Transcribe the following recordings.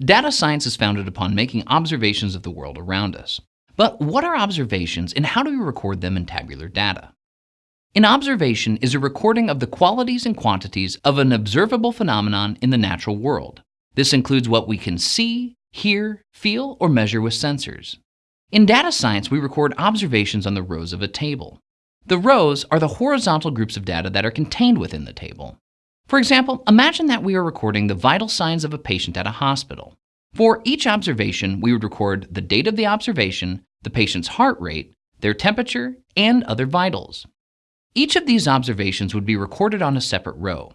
Data science is founded upon making observations of the world around us. But what are observations and how do we record them in tabular data? An observation is a recording of the qualities and quantities of an observable phenomenon in the natural world. This includes what we can see, hear, feel, or measure with sensors. In data science, we record observations on the rows of a table. The rows are the horizontal groups of data that are contained within the table. For example, imagine that we are recording the vital signs of a patient at a hospital. For each observation, we would record the date of the observation, the patient's heart rate, their temperature, and other vitals. Each of these observations would be recorded on a separate row.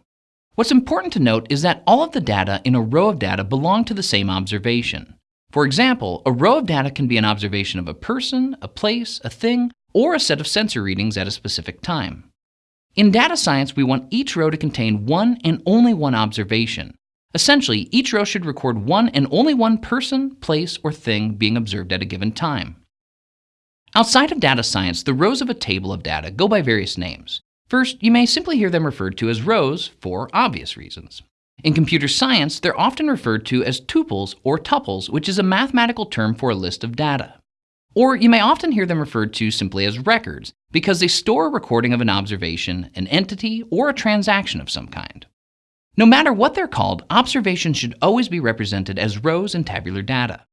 What's important to note is that all of the data in a row of data belong to the same observation. For example, a row of data can be an observation of a person, a place, a thing, or a set of sensor readings at a specific time. In data science, we want each row to contain one and only one observation. Essentially, each row should record one and only one person, place, or thing being observed at a given time. Outside of data science, the rows of a table of data go by various names. First, you may simply hear them referred to as rows for obvious reasons. In computer science, they're often referred to as tuples or tuples, which is a mathematical term for a list of data. Or you may often hear them referred to simply as records, because they store a recording of an observation, an entity, or a transaction of some kind. No matter what they're called, observations should always be represented as rows in tabular data.